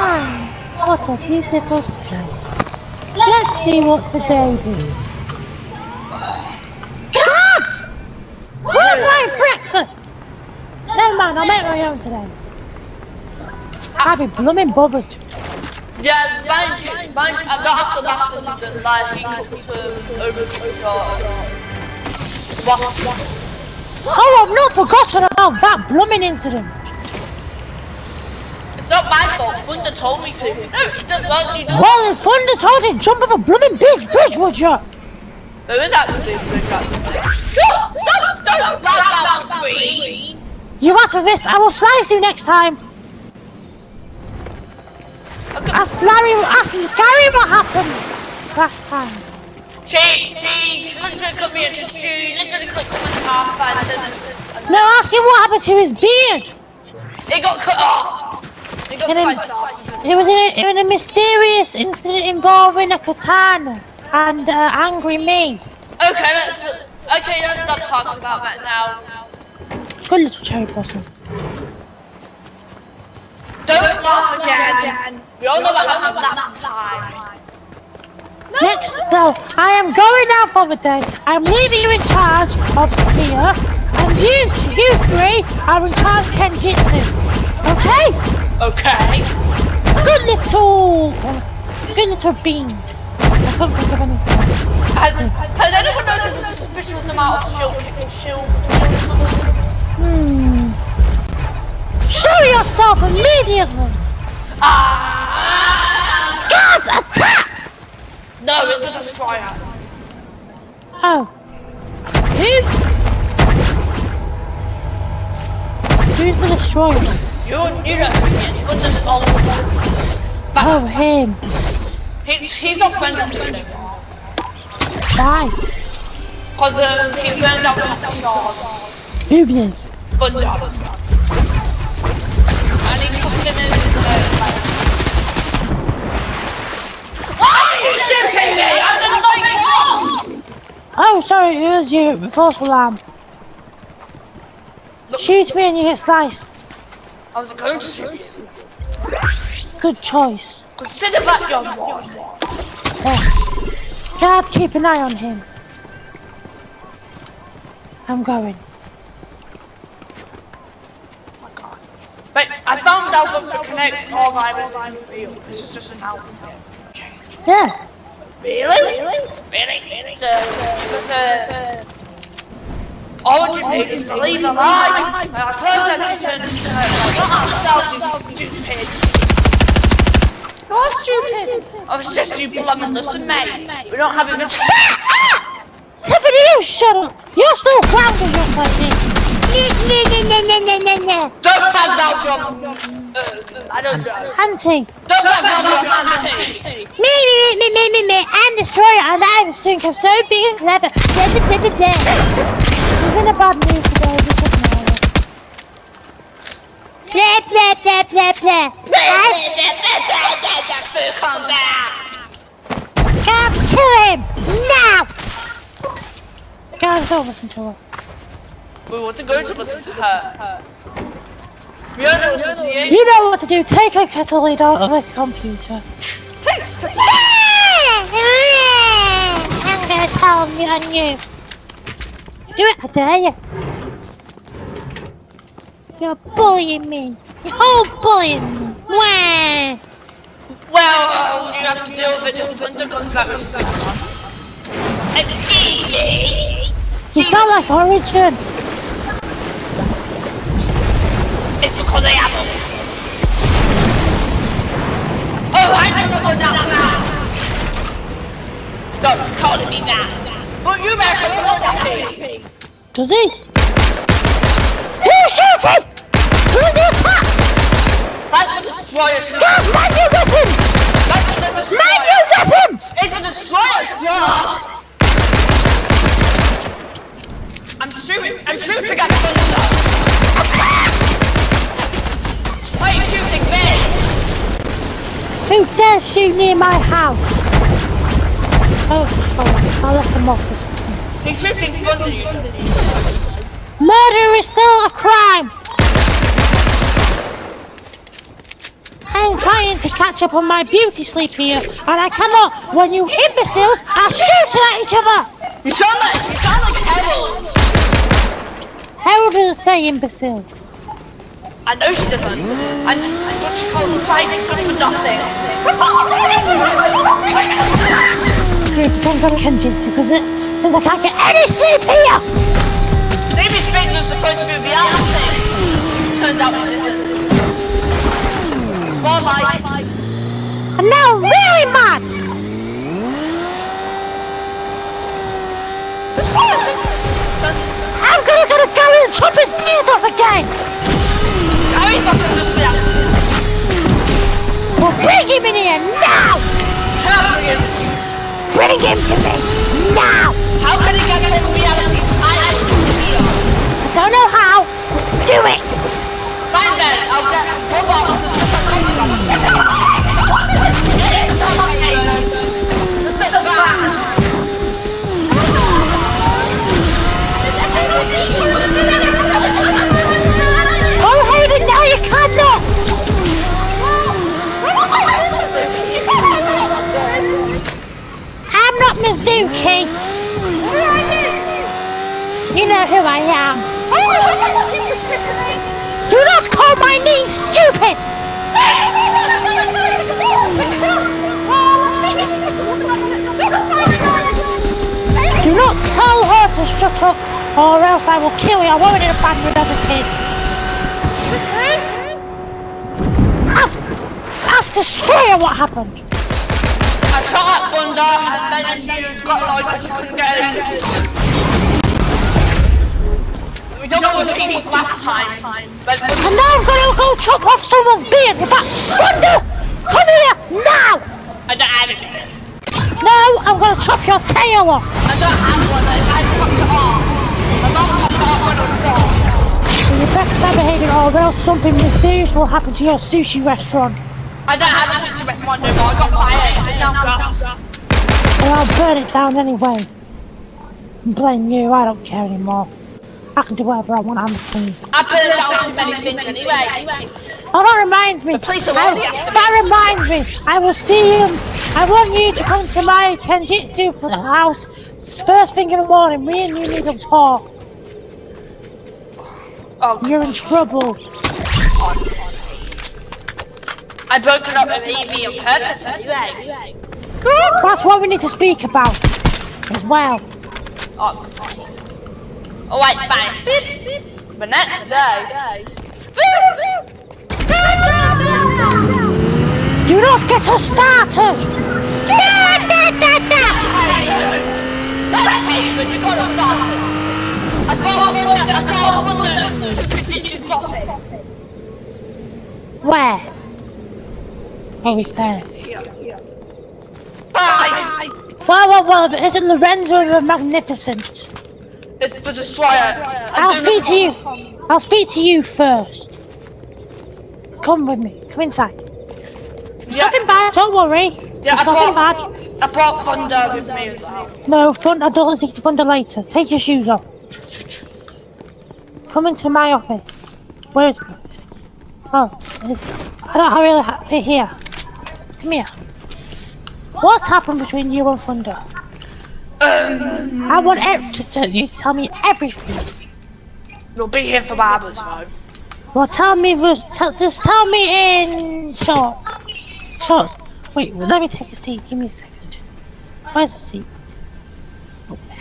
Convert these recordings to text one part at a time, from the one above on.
Ah, what a beautiful day. Let's see what today brings. Dad! Where's my breakfast? Never mind, I'll make my own today. I'll be blooming bothered. Yeah, mind you, mind you, I'm not after last incident, like, he comes to over to? Oh, I've not forgotten about that blooming incident. Not my fault, Thunder told me to. No, don't, you don't. Well, if Thunder told you jump off a blooming big bridge, would you? There is actually a bridge, actually. Shut! Stop! Don't! Loud down between! You out of this, I will slice you next time. Ask Larry, ask Gary what happened last time. She, she literally cut me, in- she literally clipped him in half and. No, ask him what happened to his beard. It got cut off! It got sliced off. It was in a, in a mysterious incident involving a katana and uh, angry me. Okay, let's... Okay, let's stop talking about that now. Good little cherry blossom. Don't laugh again! We all know what happened last time. Next, though, I am going out for the day. I'm leaving you in charge of Spear, and you, you three are in charge of Kenjutsu. Okay? Okay. Good little, good little beans. I can't think of anything. Has, has anyone noticed a suspicious amount of shield shield Hmm. Show yourself immediately. Ah! Guards, attack! No, it's a destroyer. Oh. Who? Who's the destroyer? You, you know who he is. Thunder's old. Oh, him. He's, he's not friends with me anymore. Why? Because um, he burned out some stars. Who did? Thunder. And he pushed him in his uh, Why are you shooting me? I'm just like, Oh, sorry, it was you. False alarm. Shoot me and you get sliced. I was going to shoot you. Good choice. Consider that your one. Yes. Guard, keep an eye on him. I'm going. But I found out that the Connect All virus isn't real. This is just an outfit. Change. Yeah. Really? Really? Really? So, because, uh, all you need is believe a lie. And our clothes actually turned into Connect. Not ourselves, you stupid. You're stupid. I was just you plumbing, listen, mate. We don't have enough. Tiffany, you shut up. You're still grounded, young lady. No, no, no, no, no, no, no. Don't bad mouth your. Uh, I don't know. Auntie. Don't bad mouth your auntie. Me, me, me, me, me, me, and destroyer, and I think I'm so big and clever. She's in a bad mood today, just ignore her. Blah, blah, blah, blah, blah. Calm down. Can't kill him! Now! Guys, don't listen to her. We want to go to listen to her. We don't listen to you. You know what to do. Take a kettle lid out of a computer. Takes to I'm gonna tell you on you. Do it, I dare you. You're bullying me. You're all bullying me. Wah. Well, uh, you have to deal with it till Thunder comes back, which is Excuse me. You sound like Origin. It's because I am. Oh, I tell them what that now. Stop calling me that. But you better tell them what that is. Does he? Who's shooting? Who's the attack? That's the destroyer shooting. Guys, man your weapons! That's the destroyer. Man your weapons! It's a destroyer. I'm shooting. I'm shooting at Thunder. Why are you shooting me? Who dares shoot near my house? Oh, sorry. I'll let them off this. He's shooting Thunder. You Murder is still a crime! I'm trying to catch up on my beauty sleep here, and I cannot. When you imbeciles are shooting at each other. You sound like you sound like Harold. Harold doesn't say imbecile. I know she doesn't. And, and what she calls fighting good for nothing. Depends on Kenjutsu, because it since I can't get any sleep here. Maybe Spades is supposed to be reality. Turns out it isn't. It's more like I'm now really mad. Let's try it. Then- I'm gonna go and chop his beard off again. Gary's not gonna just. Well, bring him in here now. Him. Bring him to me now. How can he get from reality tied to here? I don't know how. Do it. Fine then, I'll get robots to just I am. Do not call my niece stupid. Do not tell her to shut up, or else I will kill you. I won't in a band with other kids. Ask, ask Destroyer what happened. I shot at Thunder and then she got annoyed because she couldn't get it. We don't know what last time. But And now I'm gonna go chop off someone's beard. In fact, Thunder, come here now. I don't have it. No, I'm gonna chop your tail off. I don't have one. I, I chopped it off. Mom chopped it off when I born. You better start behaving or else something mysterious will happen to your sushi restaurant. I don't have a sushi restaurant no more. I got fired. It's now grass. Or I'll burn it down anyway. Blame you, I don't care anymore. I can do whatever I want, I'm the king. I burned down too many things anyway. Oh, that reminds me. The police are I- already after me. That reminds me. I will see you. I want you to come to my Kenjutsu house first thing in the morning. Me and you need to talk. Oh, You're in trouble. I broke it up with Evie on purpose anyway. That's what we need to speak about as well. Oh, oh wait, fine. Beep, beep. The next day. Do not get us started. Da, da, da, da. That's Haven, you gotta start it. I got Thunder, I got Thunder to continue crossing. Where? Oh, he's there. Bye! Well, well, well, but isn't Lorenzo Magnificent? It's the destroyer. I'll speak to you. I'll speak to you first. Come with me. Come inside. Yeah, Nothing bad. Don't worry. yeah, I nothing brought, bad. I brought Thunder with me as well. No, fun. I don't take to thunder later. Take your shoes off. Come into my office. Where is my office? Oh, it's, I don't I really ha- here. Come here. What's happened between you and Thunder? Um, I want ev- to tell you. Tell me everything. you'll be here for Barbara's though. Well, tell me. just tell me in short. Short. Wait. Well, let me take a seat. Give me a second. Where's the seat? Up there.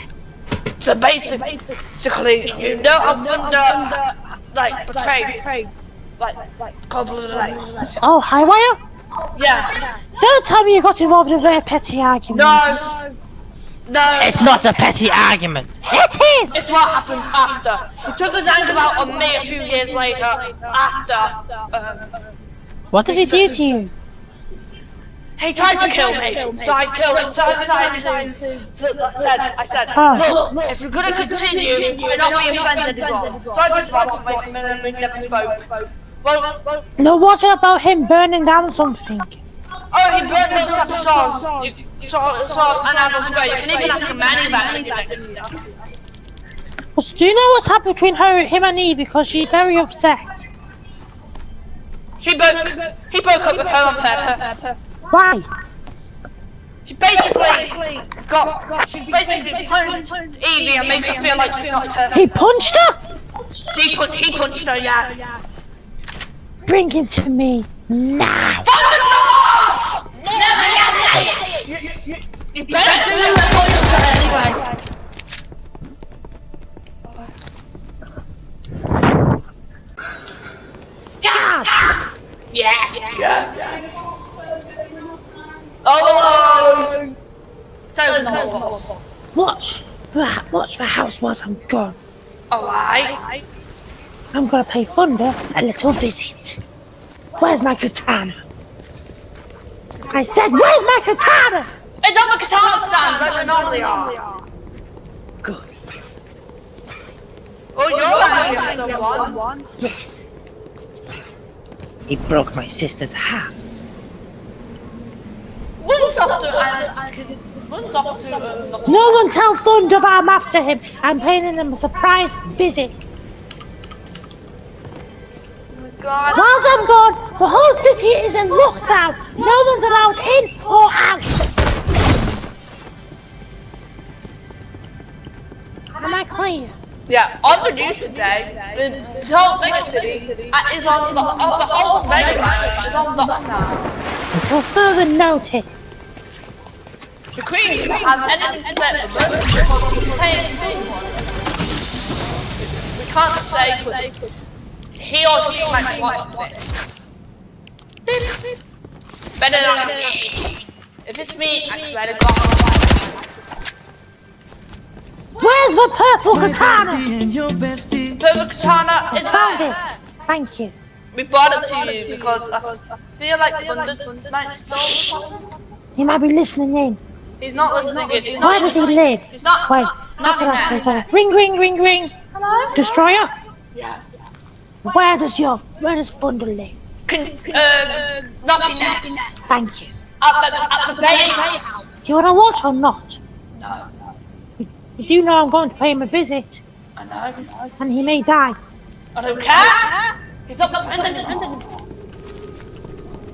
So basically, basically, you know how Thunder, like, betrayed, like, a couple of days. Oh, Highwire. Yeah. Don't tell me you got involved in a very petty argument. No. No. It's not a petty argument. It is! It's what happened after. He took his anger out on me a few years later. After, um, What did he do to you? he tried to kill me, so I killed him. So I decided to, to said, I said, Oh. look, if we're gonna continue, we're not being friends anymore. So I just walked away from him and we never spoke. Well, well, No, what about him burning down something? Oh, he burned those separate saws. You- Saw, saws and Arnold Square. You can even ask a man about anything next to you. Well, do you know what's happened between her, him and Eve? Because she's very upset. She broke. He broke up with her on purpose. Why? She basically got. She basically punched Evie and made her feel like she's not perfect. He punched her? She pun- he punched her, yeah. Bring him to me now. That. God! Yeah. Yeah. Oh. So no. Watch. the- Watch the house whilst I'm gone. Alright. I'm gonna pay Thunder a little visit. Where's my katana? I said, where's my katana? It's on the katana stands like they normally are. Good. Oh, you're angry at someone. Yes. He broke my sister's heart. Runs off to and runs off to um, not No one tell Thunder I'm after him. I'm paying him a surprise visit. God. Whilst I'm gone, the whole city is in lockdown. No Yeah, on the news today, the whole mega city uh, is on the, the whole neighborhood is on lockdown. Until further notice. The Queen doesn't have anything to say at the moment because she's paying someone. We can't say because he or she might be watching this. Better than me. If it's me, I swear to God. Where's the purple katana? and your bestie. Purple Katana is Found there. it. Thank you. We brought it to you because I, I feel like Thunder might stole He might be listening in. He's not listening in. He's Where not does he live? He's not. Wait, not, how not in say there. Ring, ring, ring, ring. Hello? Destroyer? Yeah. Where does your, where does Thunder live? Can, um, not in there. Thank you. At the, at the Bay House. Do you want to watch or not? No. You do know I'm going to pay him a visit, I know. and he may die. I don't care. He's not defending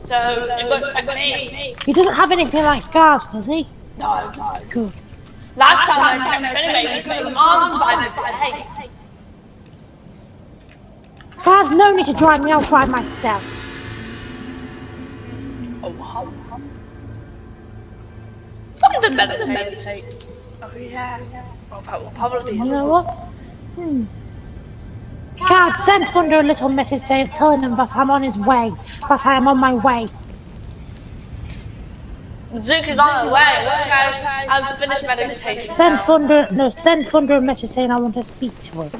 So, it won't affect me. He doesn't have anything like guards, does he? No, no. Good. Last time I checked anyway, we put them on by the day. Guards no need to drive me, I'll drive myself. Oh, wow. Thunder meditate. Oh, yeah. Well, that probably You know? Hmm. Guards, send Thunder a little message saying, telling him that I'm on his way, that I am on my way. Zook is on his way. Okay, I've finished meditation. Send. Thunder, no, send Thunder a message saying I want to speak to him.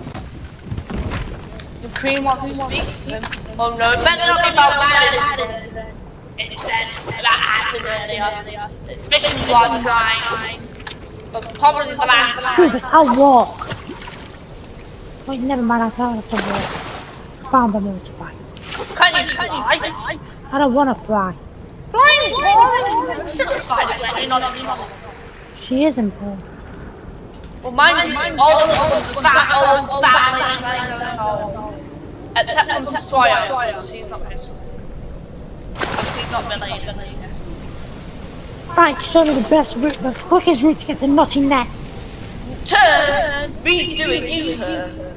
The Queen wants to speak to him. Oh no, it better not be about that incident. Instead, that happened earlier. It's fishing blood time. But probably the last Screw this, I'll walk. Wait, never mind, I can't have to walk. Found the motorbike. Can you fly? I don't want to fly. Flying's boring. Still a spider when you're not on She is important. Well, mind you, all of those fat, all those fat ladies Except on Destroyer. She's not his. He's not related. Right, show me the best route, the quickest route to get to Naughty Nets. Turn, redoing U-turn.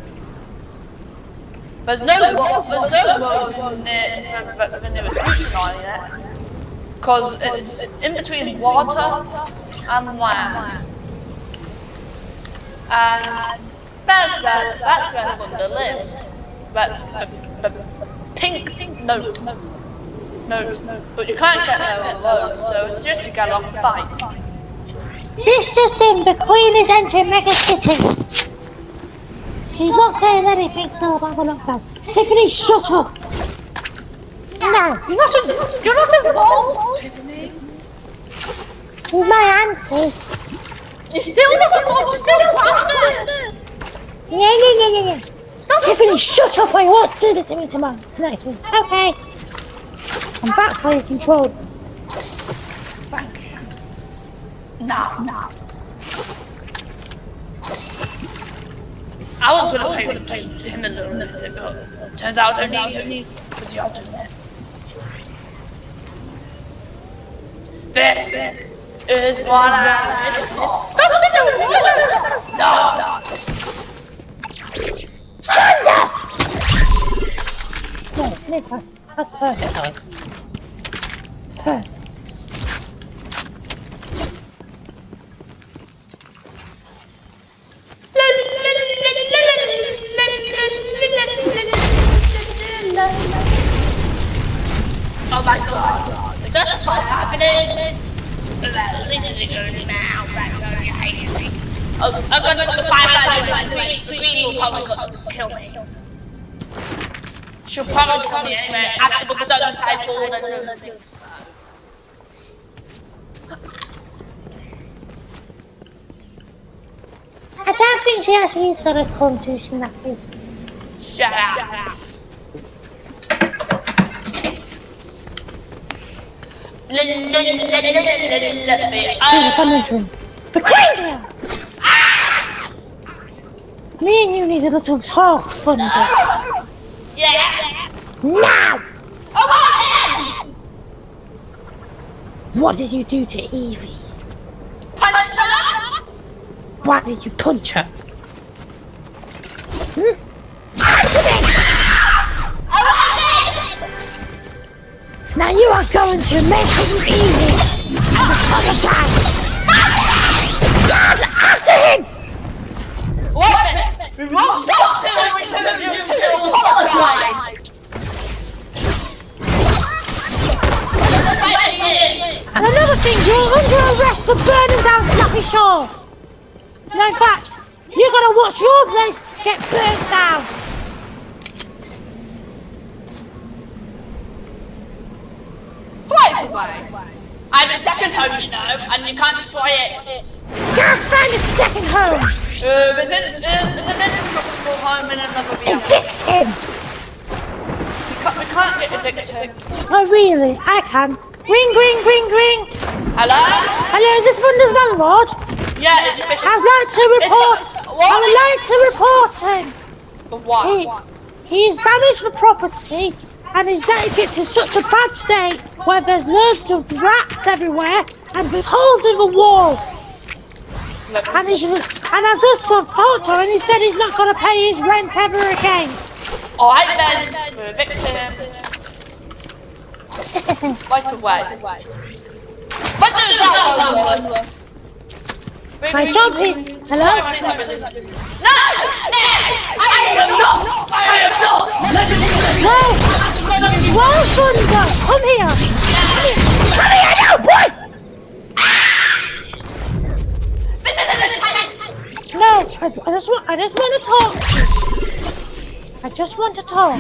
There's no there's no roads in the, the, newest route on it. Cause it's, it's in between water and land. And that's where that's where Thunder lives. But the, the pink note. Note. But you can't get there alone, so it's just to get off the bike. This just in, the Queen is entering Mega City. She's not saying anything still about the lockdown. Tiffany, shut up. No, You're not, in, you're not involved, Tiffany. she's my auntie. You're still not involved, you're still grounded. Yeah, yeah, yeah, yeah, yeah. Stop Tiffany, shut up, I won't do this to me tomorrow. Nice one. Okay. And that's how you control. Thank you. No, no. I was gonna play with him a the lunatic, but turns out I don't need to because you're doing it. This, is what I did. No, no. Turn! No, Oh my god. Is that happening? Literally going now. Oh, I'm gonna put the firefly Green, green will probably kill me. She'll probably kill me anyway after the stun cycle and then the things. I don't think she actually has got a constitution that big. Shut up. See the fun entering. Me and you need a little talk, Thunder. Yeah. Now! Oh What did you do to Evie? Punch her! Why did you punch her? Hmm? Now you are going to make it easy. Apologize. God, after him! What? We won't stop till we return you to apologize! And another thing, you're under arrest for burning down Snappy Shores. No, in fact, you're gonna watch your place get burnt down. Twice away! I'm in second home, you know, and you can't destroy it. Can't find a second home. Uh, uh, is it an indestructible home in another reality? Evict him. We can't, we can't get evicted. Oh, really? I can. Ring, ring, ring, ring. Hello? Hello, is this Thunder's landlord? Yeah, it's. I'd like to report. I would like to report him. The what? He, he's damaged the property and he's letting it to such a bad state where there's loads of rats everywhere and there's holes in the wall. And, he's, and I just saw photo and he said he's not going to pay his rent ever again. Alright then, we're evicting him. Right away. What does that one My job here. Hello? No! No! I am not! I am not! No! Well, Thunder, come here. Come here now, boy! No, I, I just want, I just want to talk. I just want to talk.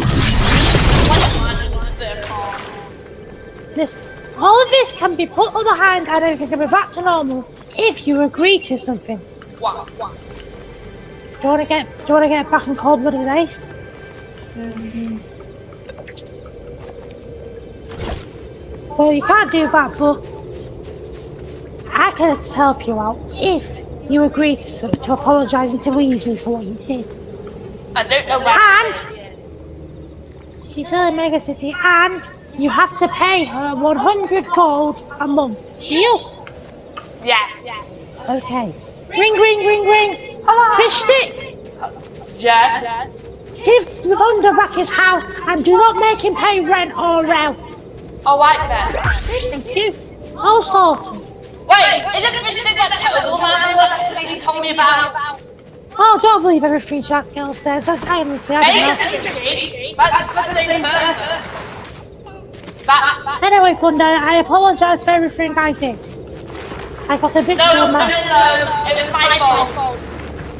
This, all of this can be put behind and everything can be back to normal if you agree to something. Do you want to get, do you want to get back in cold blooded ice? Well, you can't do that, but I can help you out if you agree to, to apologise and to Weasley for what you did. I don't know And- She's in a mega city, and you have to pay her 100 gold a month. Deal? Yeah. Yeah. Okay. Ring, ring, ring, ring. Fish stick. Jen? Give the Thunder back his house, and do not make him pay rent or else. Alright then. Thank you. All sorted. Wait, is it the thing that's terrible man that the police told me about? Oh, don't believe everything that girl says. I, I honestly, I don't know. it's a fish. That's the. That, that, Anyway, Thunder, I apologise for everything I did. I got a bit no, too no, no, mad. no, it was my fault.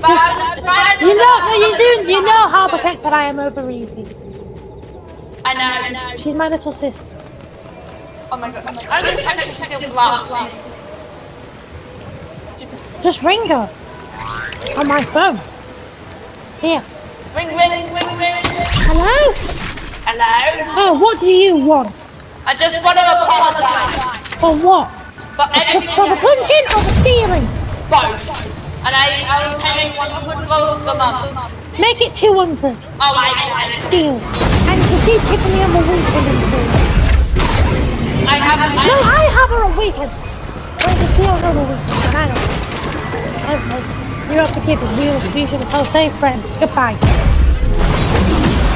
But You know, no, you do. You know how protected I am over Evie. I know, I know. She's my little sister. Oh my god, I'm gonna catch you still. Just ring her on my phone. Here. Ring, ring, ring, ring. Hello. Hello? Oh, what do you want? I just want to apologise For what? for For, everything. for the punching or the stealing? Both. And I, I was paying 100 gold a month. Make it 200. Oh my god. Deal. And you see Tiffany on the weekend. I have, No, I, I have her a weekend. Where's the tea on a weekend? I know. Okay. You have to keep it should tell safe friends. Goodbye.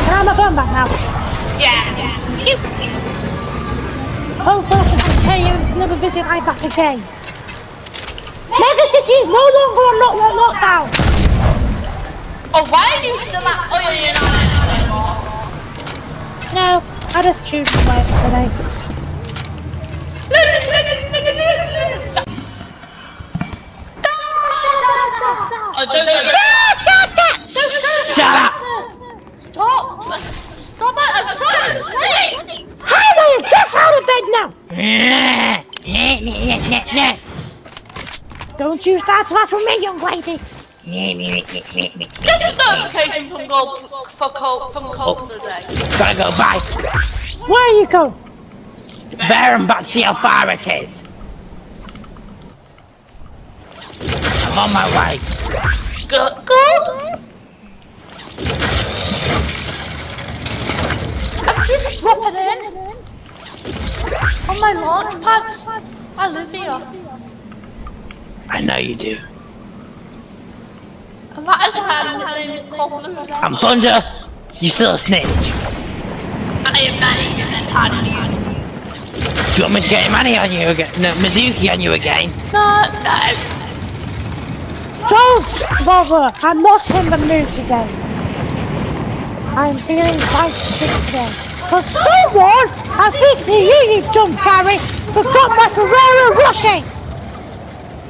Can I have my phone back now? Yeah, yeah. Hopefully I can pay you never visit I back again. Mega City is no longer on lock, lock, lockdown. Oh, why are you still at? Oh, yeah, you're not anymore. No, I just choose to work today. Stop. Oh, don't go. Shut up! Stop! Stop it! I'm trying to sleep! How will you get out of bed now? Nah, nah, nah, nah, nah. You start for me, young lady. Just a notification from Gold for Cold from Cold today. Gotta go, bye. Where are you going? Bear and back see how far it is. I'm on my way. Good. Good. I'm just dropping in on my launch pads. I live here, I know you do. and that is why I'm nicknamed Cold Blue. I'm Thunder. You still a snitch. I am not even a part of you. Do you want me to get money on you again? No, Mizuki on you again. No, no. Don't bother. I'm not in the mood today. I'm feeling quite sick today. Because someone, I think the you, you dumb Gary, forgot my Ferrero Rocher.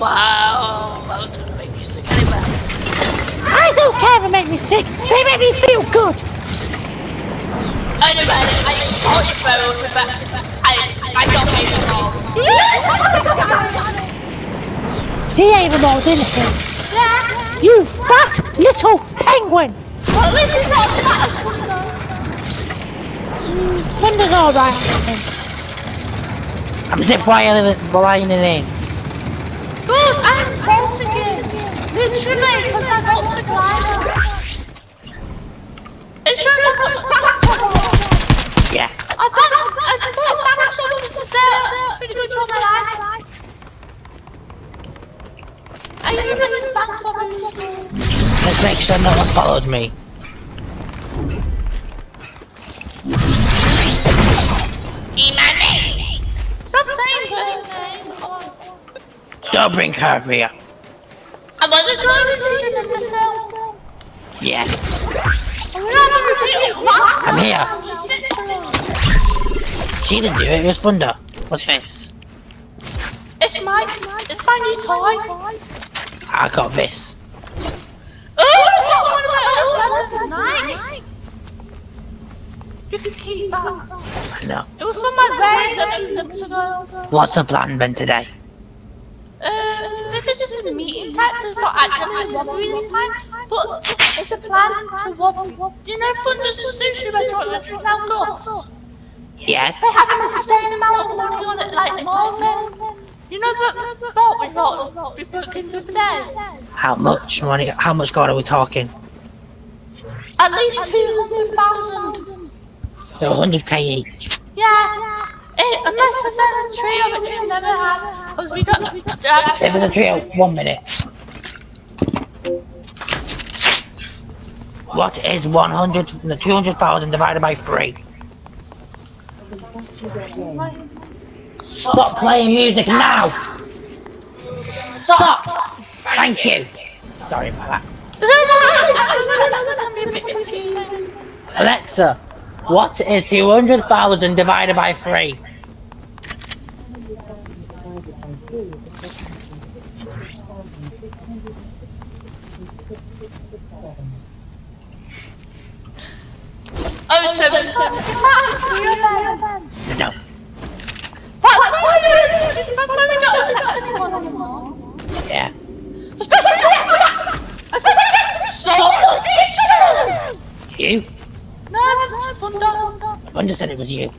Wow, that was gonna make me sick anyway. I don't care if they make me sick. They make me feel good. Anyway, I thought you were but I, I don't hate it all. He ain't even old anything. You fat little penguin. Well, at least it's not that. Thunder's alright, I think. I'm zip wiring lining in. Good, I'm false again. Literally, because I got to glider. It shows I got back Yeah. I got, I got back today. Pretty good job, my life. I even went to in. Let's make sure no one's followed me. Don't bring her here. I wasn't going to see them in the cell. Yeah. I'm not repeating what? I'm here. She snitched on us. She didn't do it. It was Thunder. What's this? It's my, it's my new toy. I got this. Oh, I got one of my own weapons. Nice. You can keep that. Know. It was from my raid a few months ago. What's the plan then today? This is just a meeting type, so it's not actually a robbery this time. But it's a plan to robbery. Do you know Thunder's sushi restaurant is now Gus? Yes. They have an insane amount of money on it, like more than... You know the vault we got we broke into the other day? How much money? How much God are we talking? At least 200,000. So 100k each. Yeah. Eh, unless there's a trio which we've never had. Because we it's a trio, one minute. What is 100, the 200,000 divided by 3? Stop playing music now! Stop! Thank you! Sorry about that. Alexa, what is 200,000 divided by 3? Oh, oh, seven, seven. Ah, that's trio then. No. That's why we that's why we don't accept anyone anymore. Yeah. Especially Especially Stop You? No, that's Thunder. Thunder said it was you.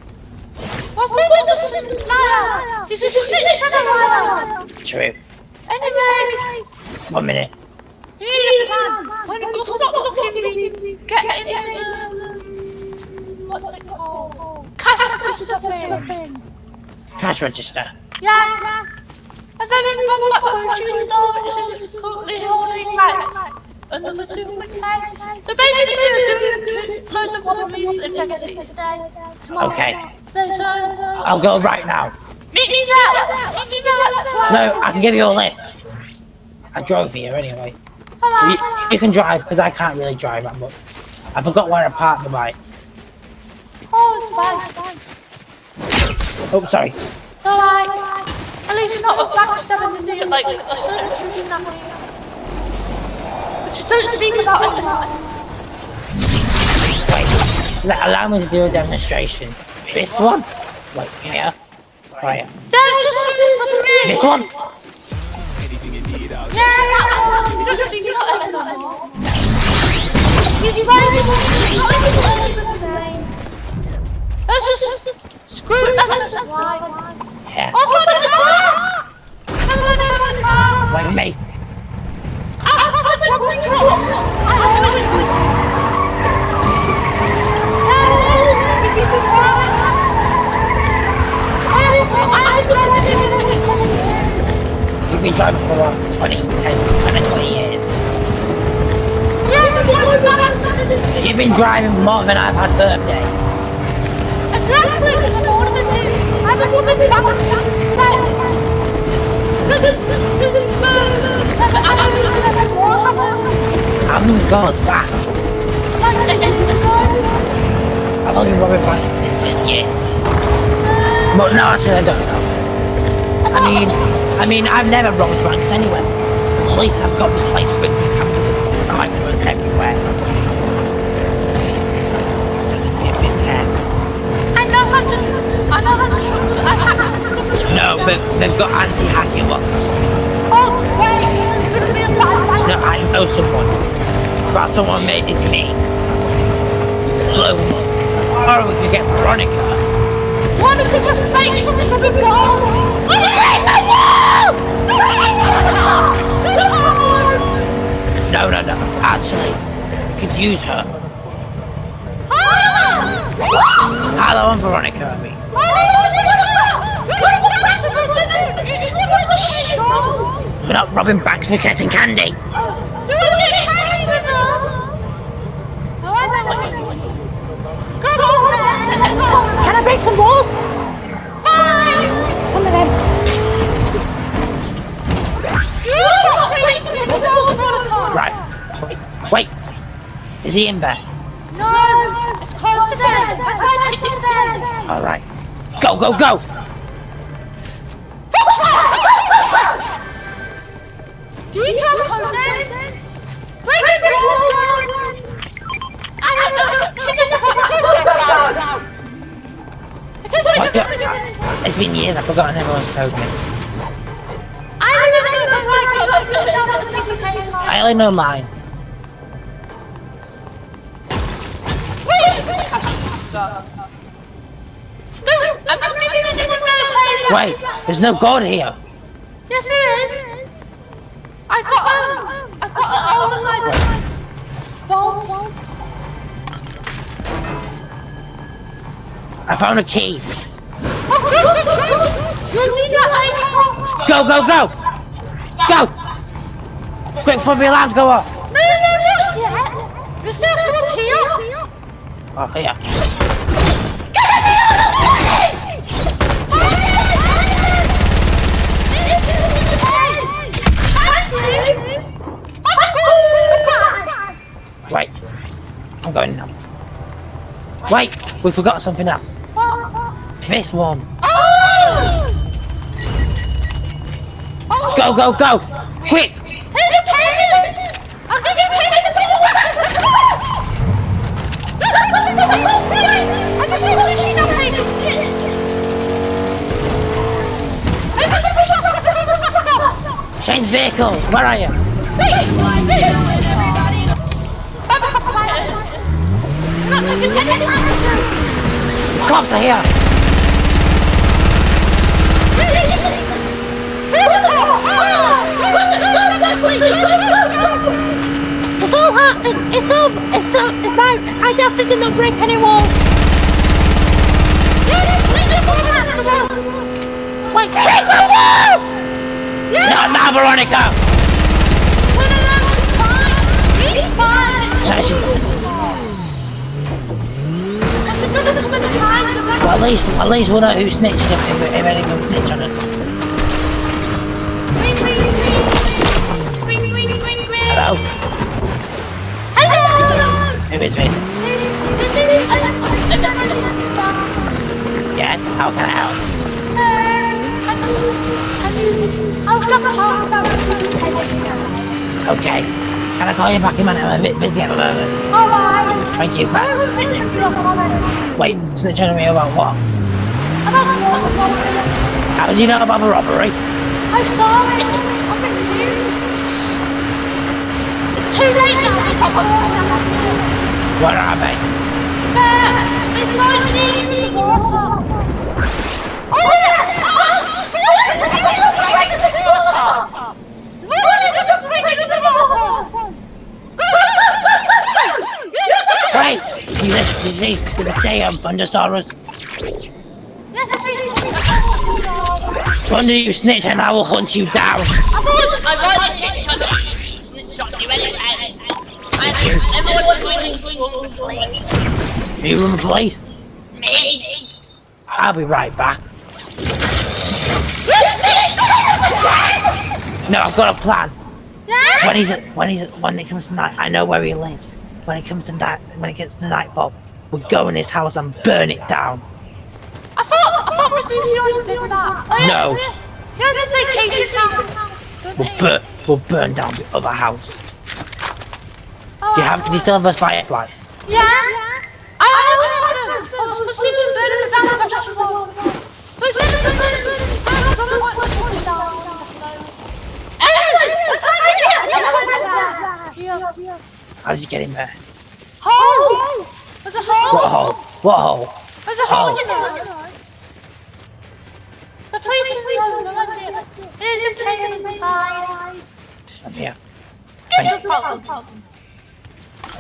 Well, Thunder's a liar. He's a snitch and a liar. True. Anyways, One minute. you need a plan. When you stop looking, we get into what's it called? Cash register thing. Cash register. Yeah. And then in Bob Black grocery store, which is currently holding like another 200k. So basically, we're doing two loads of wallabies in Legacy today. Tomorrow. Okay. So, so, so. I'll go right now. Meet me there. Meet me there. That's why. No, I can give you a lift. I drove here anyway. Come You, on. you can drive because I can't really drive that much. I forgot where I parked the bike. Oh, it's fine. It's fine. Oh, sorry. It's alright. At least you're not a backstabbing the like a certain intrusion happening. But you don't speak about it. Wait. Allow me to do a demonstration. This one? Wait, here. Right. There's just this for me. This one? Yeah, that one. You don't speak about it anymore. He's right. He's not even the same. That's just screw it. That's just why. Yeah. Oh, Off with the car! Me. Out of the public trucks! Out of the You've been driving for what? 20, 10, 20, 20 years. You've been driving more than I've had birthdays. I'm year ago. I've only been robbing banks since this year. But no, actually, I don't know. I mean, I mean, I've never robbed banks anywhere. At least I've got this place with the cameras and cameras everywhere. So just be a bit careful. I know how to, I know how to shoot, I hacked into the machine. No, but they've got anti-hacking ones. Oh, great, this is going to be a bad. No, I know someone. But someone made is me. Up. Or we could get Veronica. You just take something from the wall? Why don't the walls? Do it in the wall! Do it No, no, no. Actually, we could use her. Ah! Hello, I'm Veronica. I mean, we're not robbing banks, we're getting candy. Can I break some walls? Come on then. Right. Wait, wait. Is he in there? No, it's close to death. That's why I took this dead. All right. Go, go, go. Been years, I've forgotten everyone's code name. I remember my like, I put it down on the piece of paper. I only know mine. No, I'm not giving anyone no paper. Wait, there's no God here. Yes, there is. I got um, I got an old like vault. I found a key. Go, go, go. Go. Quick before the alarms go off. No, no, no, not yet. Still still up here. Oh, here. Get me out of the way! Wait. I'm going now. Wait, we forgot something else. This one. Go, go, go. Quick. Here's your payments! I'll give you payments if you want! Let's go! There's a nothing but the whole place! I just saw sushi now payments! Hey, this is the shop! This is the shop! Change vehicles. Where are you? This! This! I'm a couple of You're not taking any time! Cops are here. It's all happening. It's all. It's not. It's not. I definitely did not break any walls. Wait, Wait, kick the walls! Not now, Veronica! No, she's- Well, at least, at least we'll know who snitched if, if, if anyone snitched on us. Hello? Who is this? Yes, how can I help? Okay. Can I call you back in a minute? I'm a bit busy at the moment. Thank you. Wait, snitching on me about what? How did you know about the robbery? I saw it on the news. It's too late now. Where are they? There! It's in the water! Oh yeah! Oh! Look at the water! Look at the pig in the water! You listen, you see, to the stay on Thundersaurus. Thunder, you snitch, and I will hunt you down. Everyone going to place. The police. Me. I'll be right back. No, I've got a plan. When he's when he's when it comes to night, I know where he lives. When it comes to night, when it gets to nightfall, we'll go in his house and burn it down. I thought I thought Rosie already did that. Oh, yeah. No. Yeah, this vacation house. We'll burn we'll burn down the other house. Oh. Do you have? Do you still have those fireflies? Yeah. I oh, have to. I was to see them burning down the vegetable. But it's just burning, burning, burning. I don't know what it's down. Anyway, let's have it. Yeah. How did you get in there? Hole. There's a What hole. hole? What hole? There's a hole Oh. in there. The police has no idea. It is a plane in spies. I'm here. It's a problem.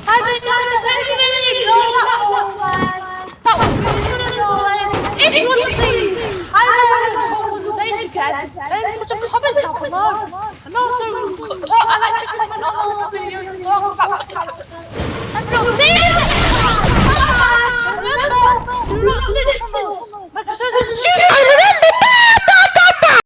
I think that's a very good ignore that one. That was good as always. If you want to see I don't know what was the days again, then put a comment down below. I like to comment on all videos talk about the. And see. Remember, do not. Like I shoot